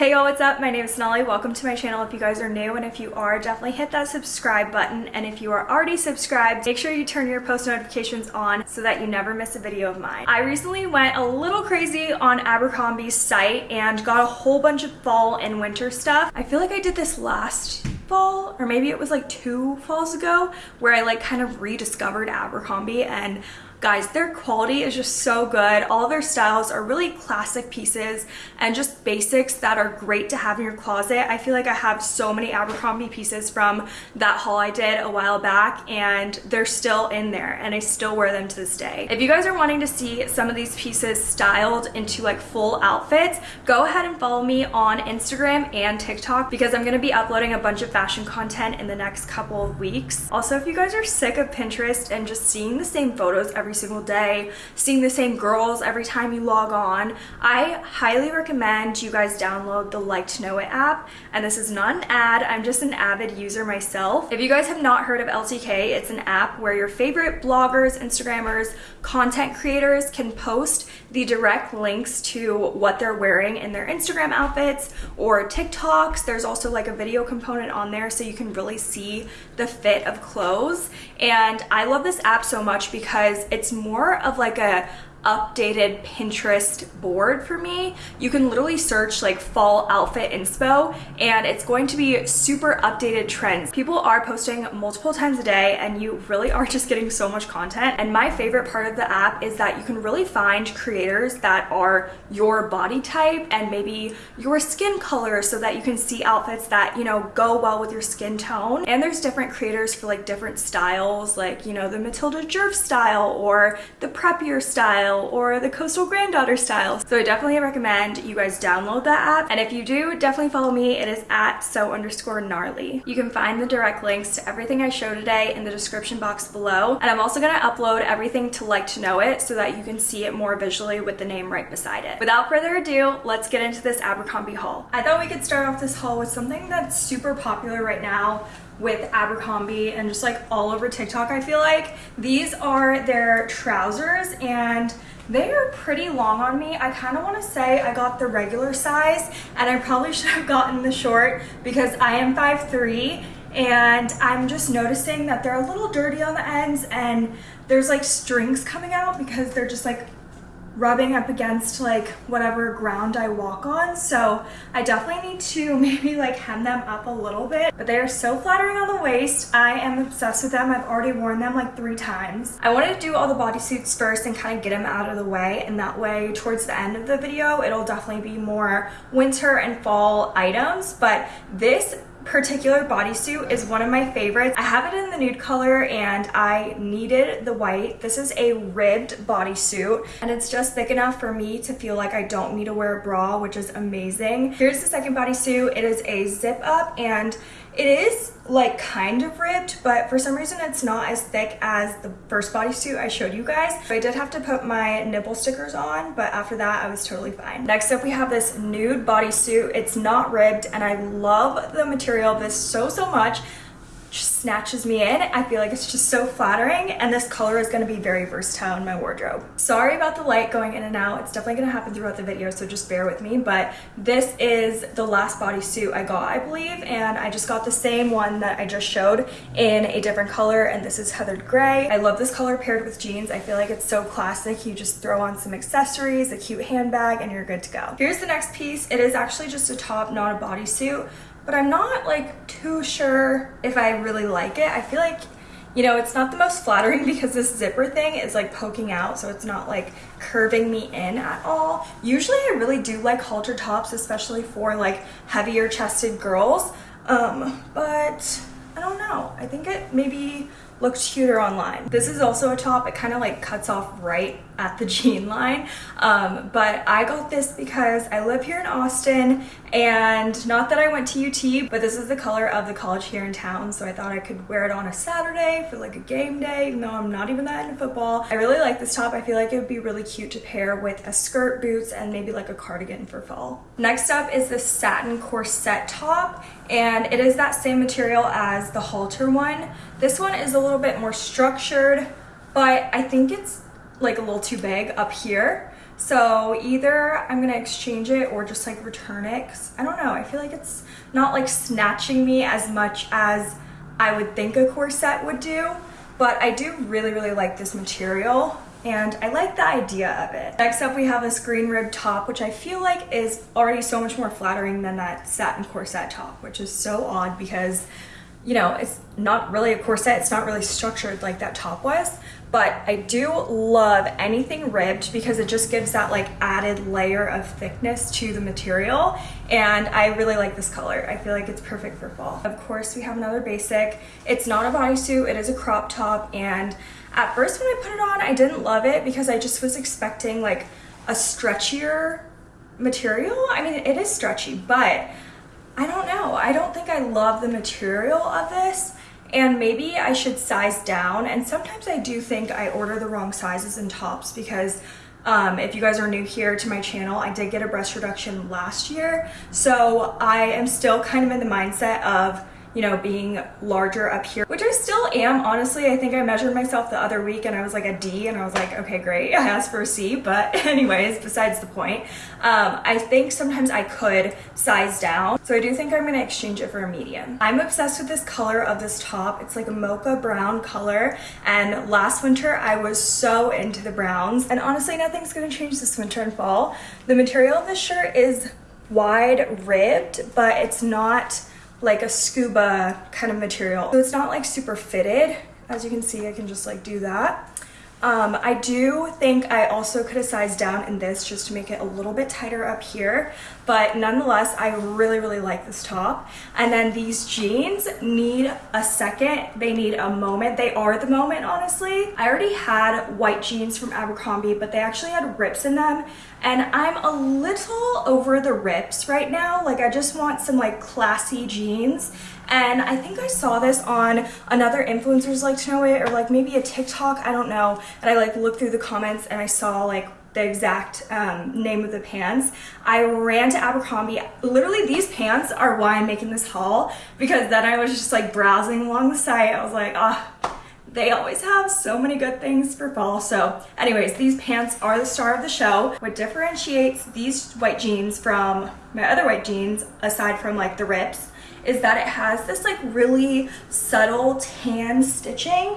Hey y'all, what's up? My name is Sonali. Welcome to my channel if you guys are new and if you are, definitely hit that subscribe button and if you are already subscribed, make sure you turn your post notifications on so that you never miss a video of mine. I recently went a little crazy on Abercrombie's site and got a whole bunch of fall and winter stuff. I feel like I did this last fall or maybe it was like two falls ago where I like kind of rediscovered Abercrombie and Guys, their quality is just so good. All their styles are really classic pieces and just basics that are great to have in your closet. I feel like I have so many Abercrombie pieces from that haul I did a while back and they're still in there and I still wear them to this day. If you guys are wanting to see some of these pieces styled into like full outfits, go ahead and follow me on Instagram and TikTok because I'm going to be uploading a bunch of fashion content in the next couple of weeks. Also, if you guys are sick of Pinterest and just seeing the same photos every every single day, seeing the same girls every time you log on, I highly recommend you guys download the Like to Know It app. And this is not an ad, I'm just an avid user myself. If you guys have not heard of LTK, it's an app where your favorite bloggers, Instagrammers, content creators can post the direct links to what they're wearing in their Instagram outfits or TikToks. There's also like a video component on there so you can really see the fit of clothes. And I love this app so much because it's more of like a updated Pinterest board for me. You can literally search like fall outfit inspo and it's going to be super updated trends. People are posting multiple times a day and you really are just getting so much content. And my favorite part of the app is that you can really find creators that are your body type and maybe your skin color so that you can see outfits that, you know, go well with your skin tone. And there's different creators for like different styles, like, you know, the Matilda Djerf style or the preppier style style or the coastal granddaughter style. So I definitely recommend you guys download that app. And if you do, definitely follow me. It is at so underscore gnarly. You can find the direct links to everything I show today in the description box below. And I'm also gonna upload everything to like to know it so that you can see it more visually with the name right beside it. Without further ado, let's get into this Abercrombie haul. I thought we could start off this haul with something that's super popular right now with Abercrombie and just like all over TikTok, I feel like. These are their trousers and they are pretty long on me. I kind of want to say I got the regular size and I probably should have gotten the short because I am 5'3", and I'm just noticing that they're a little dirty on the ends and there's like strings coming out because they're just like rubbing up against like whatever ground I walk on. So I definitely need to maybe like hem them up a little bit, but they are so flattering on the waist. I am obsessed with them. I've already worn them like three times. I wanted to do all the bodysuits first and kind of get them out of the way. And that way towards the end of the video, it'll definitely be more winter and fall items. But this particular bodysuit is one of my favorites. I have it in the nude color and I needed the white. This is a ribbed bodysuit and it's just thick enough for me to feel like I don't need to wear a bra, which is amazing. Here's the second bodysuit. It is a zip up and it is like kind of ribbed, but for some reason it's not as thick as the first bodysuit I showed you guys. So I did have to put my nipple stickers on, but after that I was totally fine. Next up we have this nude bodysuit. It's not ribbed and I love the material of this so, so much just snatches me in. I feel like it's just so flattering and this color is going to be very versatile in my wardrobe. Sorry about the light going in and out. It's definitely going to happen throughout the video, so just bear with me. But this is the last bodysuit I got, I believe, and I just got the same one that I just showed in a different color, and this is heathered gray. I love this color paired with jeans. I feel like it's so classic. You just throw on some accessories, a cute handbag, and you're good to go. Here's the next piece. It is actually just a top, not a bodysuit but I'm not like too sure if I really like it. I feel like, you know, it's not the most flattering because this zipper thing is like poking out, so it's not like curving me in at all. Usually I really do like halter tops, especially for like heavier chested girls, um, but I don't know. I think it maybe looks cuter online. This is also a top. It kind of like cuts off right at the jean line. Um, but I got this because I live here in Austin and not that I went to UT, but this is the color of the college here in town. So I thought I could wear it on a Saturday for like a game day, even though I'm not even that into football. I really like this top. I feel like it would be really cute to pair with a skirt, boots, and maybe like a cardigan for fall. Next up is this satin corset top and it is that same material as the halter one. This one is a little bit more structured, but I think it's like a little too big up here. So either I'm gonna exchange it or just like return it. I don't know, I feel like it's not like snatching me as much as I would think a corset would do. But I do really, really like this material and I like the idea of it. Next up we have this green rib top which I feel like is already so much more flattering than that satin corset top which is so odd because you know it's not really a corset it's not really structured like that top was but I do love anything ribbed because it just gives that like added layer of thickness to the material and I really like this color. I feel like it's perfect for fall. Of course we have another basic. It's not a bodysuit, it is a crop top and at first when I put it on I didn't love it because I just was expecting like a stretchier material. I mean it is stretchy but I don't know. I don't think I love the material of this and maybe I should size down. And sometimes I do think I order the wrong sizes and tops because um, if you guys are new here to my channel, I did get a breast reduction last year. So I am still kind of in the mindset of you know, being larger up here, which I still am, honestly. I think I measured myself the other week and I was like a D and I was like, okay, great. I asked for a C, but anyways, besides the point. Um, I think sometimes I could size down. So I do think I'm gonna exchange it for a medium. I'm obsessed with this color of this top. It's like a mocha brown color. And last winter I was so into the browns. And honestly, nothing's gonna change this winter and fall. The material of this shirt is wide ribbed, but it's not like a scuba kind of material. So it's not like super fitted. As you can see, I can just like do that. Um, I do think I also could have sized down in this just to make it a little bit tighter up here, but nonetheless, I really, really like this top. And then these jeans need a second. They need a moment. They are the moment, honestly. I already had white jeans from Abercrombie, but they actually had rips in them. And I'm a little over the rips right now. Like I just want some like classy jeans and I think I saw this on another influencers like to know it or like maybe a TikTok, I don't know. And I like looked through the comments and I saw like the exact um, name of the pants. I ran to Abercrombie. Literally these pants are why I'm making this haul because then I was just like browsing along the site. I was like, ah, oh, they always have so many good things for fall. So anyways, these pants are the star of the show. What differentiates these white jeans from my other white jeans, aside from like the rips, is that it has this like really subtle tan stitching.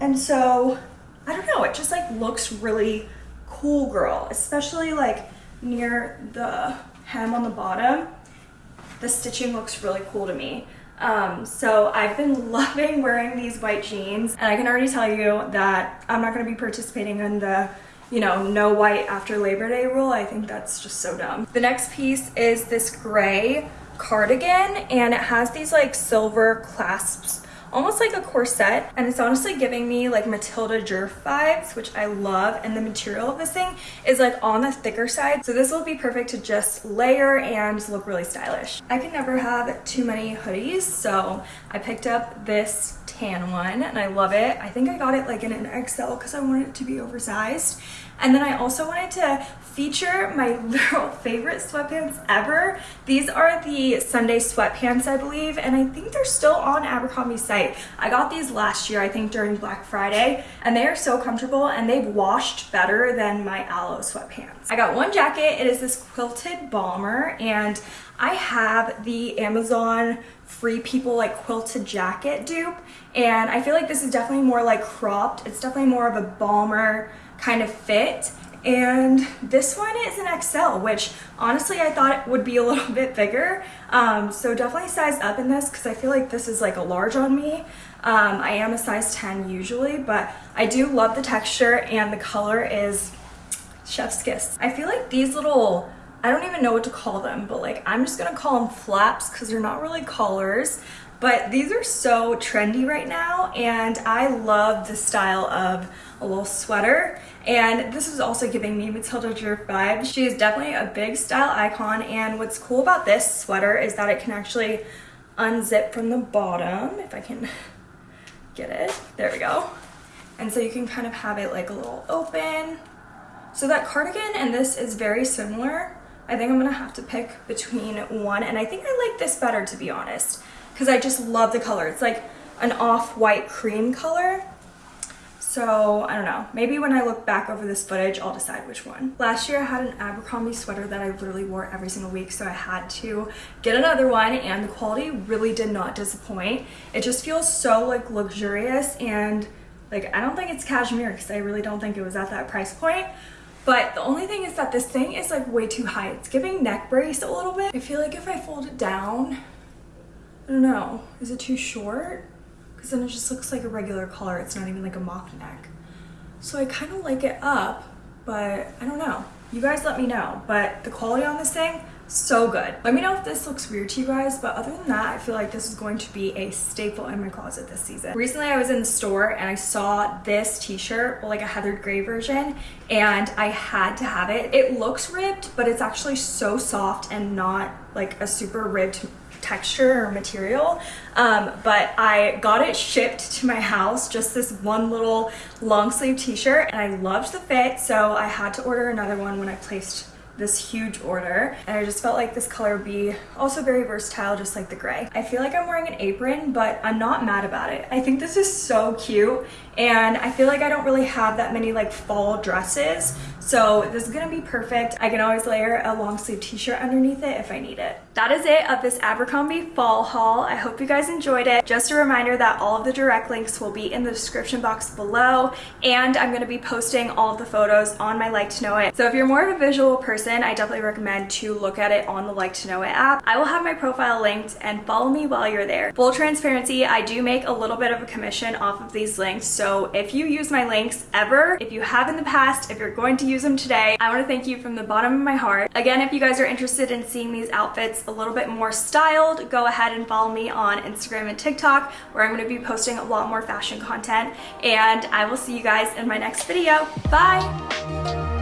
And so, I don't know, it just like looks really cool girl, especially like near the hem on the bottom. The stitching looks really cool to me. Um, so I've been loving wearing these white jeans and I can already tell you that I'm not going to be participating in the you know, no white after Labor Day rule. I think that's just so dumb. The next piece is this gray cardigan and it has these like silver clasps almost like a corset and it's honestly giving me like Matilda Djerf vibes which I love and the material of this thing is like on the thicker side so this will be perfect to just layer and look really stylish. I can never have too many hoodies so I picked up this tan one and I love it. I think I got it like in an XL because I wanted it to be oversized and then I also wanted to feature my literal favorite sweatpants ever. These are the Sunday sweatpants, I believe, and I think they're still on Abercrombie's site. I got these last year, I think during Black Friday, and they are so comfortable and they've washed better than my Alo sweatpants. I got one jacket, it is this quilted bomber, and I have the Amazon Free People like quilted jacket dupe, and I feel like this is definitely more like cropped. It's definitely more of a bomber kind of fit and this one is an XL, which honestly I thought it would be a little bit bigger. Um, so definitely size up in this because I feel like this is like a large on me. Um, I am a size 10 usually, but I do love the texture and the color is chef's kiss. I feel like these little, I don't even know what to call them, but like I'm just gonna call them flaps because they're not really collars. But these are so trendy right now and I love the style of a little sweater. And this is also giving me Matilda Djerf vibes. She is definitely a big style icon and what's cool about this sweater is that it can actually unzip from the bottom, if I can get it. There we go. And so you can kind of have it like a little open. So that cardigan and this is very similar. I think I'm gonna have to pick between one and I think I like this better to be honest because I just love the color. It's like an off-white cream color. So I don't know, maybe when I look back over this footage, I'll decide which one. Last year I had an Abercrombie sweater that I literally wore every single week. So I had to get another one and the quality really did not disappoint. It just feels so like luxurious and like I don't think it's cashmere because I really don't think it was at that price point. But the only thing is that this thing is like way too high. It's giving neck brace a little bit. I feel like if I fold it down, I don't know, is it too short? Because then it just looks like a regular collar. It's not even like a mock neck. So I kind of like it up, but I don't know. You guys let me know. But the quality on this thing, so good. Let me know if this looks weird to you guys, but other than that, I feel like this is going to be a staple in my closet this season. Recently, I was in the store and I saw this t-shirt, like a heathered gray version, and I had to have it. It looks ribbed, but it's actually so soft and not like a super ribbed texture or material um, but I got it shipped to my house just this one little long sleeve t-shirt and I loved the fit so I had to order another one when I placed this huge order and I just felt like this color would be also very versatile just like the gray. I feel like I'm wearing an apron but I'm not mad about it. I think this is so cute and I feel like I don't really have that many like fall dresses so this is gonna be perfect. I can always layer a long sleeve t-shirt underneath it if I need it. That is it of this Abercrombie fall haul. I hope you guys enjoyed it. Just a reminder that all of the direct links will be in the description box below and I'm gonna be posting all of the photos on my Like to Know It. So if you're more of a visual person, I definitely recommend to look at it on the Like to Know It app. I will have my profile linked and follow me while you're there. Full transparency, I do make a little bit of a commission off of these links. So if you use my links ever, if you have in the past, if you're going to use them today, I want to thank you from the bottom of my heart. Again, if you guys are interested in seeing these outfits a little bit more styled, go ahead and follow me on Instagram and TikTok where I'm going to be posting a lot more fashion content and I will see you guys in my next video. Bye!